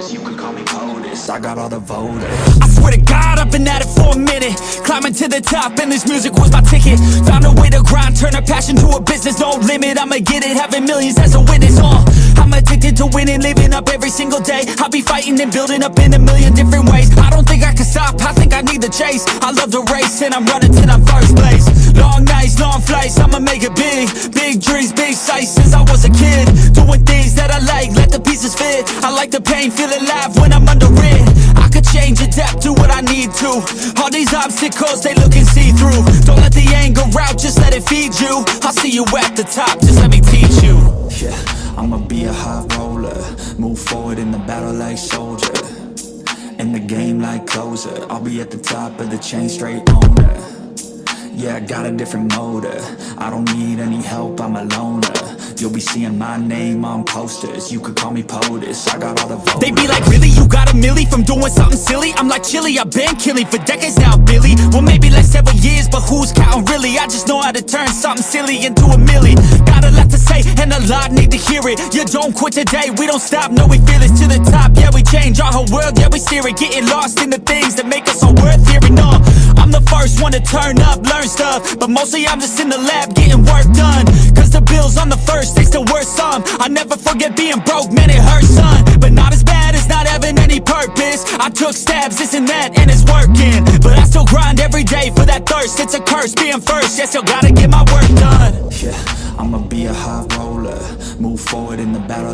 posters You could call me POTUS I got all the voters. I swear to God, I've been at it for a minute. Climbing to the top and this music was my ticket. Found a way to grind, turn a passion to a business. No limit, I'ma get it, having millions as a witness. Uh, I'm addicted to winning, living up every single day. I'll be fighting and building up in a million different ways. I don't think I can stop, I think I need the chase. I love the race and I'm running till I'm first place. Long nights, long flights, I'ma make it big. Big dreams, big sights. Since I was a kid Doing things like the pain, feel alive when I'm under it. I could change, adapt, do what I need to. All these obstacles, they looking see-through Don't let the anger out, just let it feed you. I'll see you at the top, just let me teach you. Yeah, I'ma be a high roller. Move forward in the battle like soldier. In the game like closer. I'll be at the top of the chain, straight owner Yeah, I got a different motor. I don't need any help, I'm a loner. You'll be seeing my name on posters. You could call me POTUS, I got all the voters They be like, really, you got a milli from doing something silly? I'm like, chilly, I've been killing for decades now, Billy. Well, maybe like several years, but who's counting really? I just know how to turn something silly into a milli. Got a lot to and a lot need to hear it. You don't quit today, we don't stop, no, we feel it To the top, yeah, we change our whole world, yeah, we steer it. Getting lost in the things that make us all worth hearing, no I'm the first one to turn up, learn stuff. But mostly I'm just in the lab getting work done. Cause the bills on the first, they still worth some I never forget being broke, man, it hurts, son. But not as bad as not having any purpose. I took stabs, this and that, and it's working. But I still grind every day for that thirst. It's a curse being first, yeah, still gotta get my work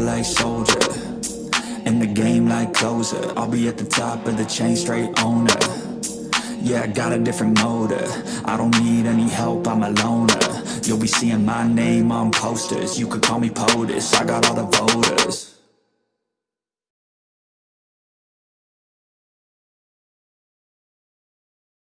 like soldier. In the game like closer. I'll be at the top of the chain, straight owner. Yeah, I got a different motor. I don't need any help, I'm a loner. You'll be seeing my name on posters. You could call me POTUS, I got all the voters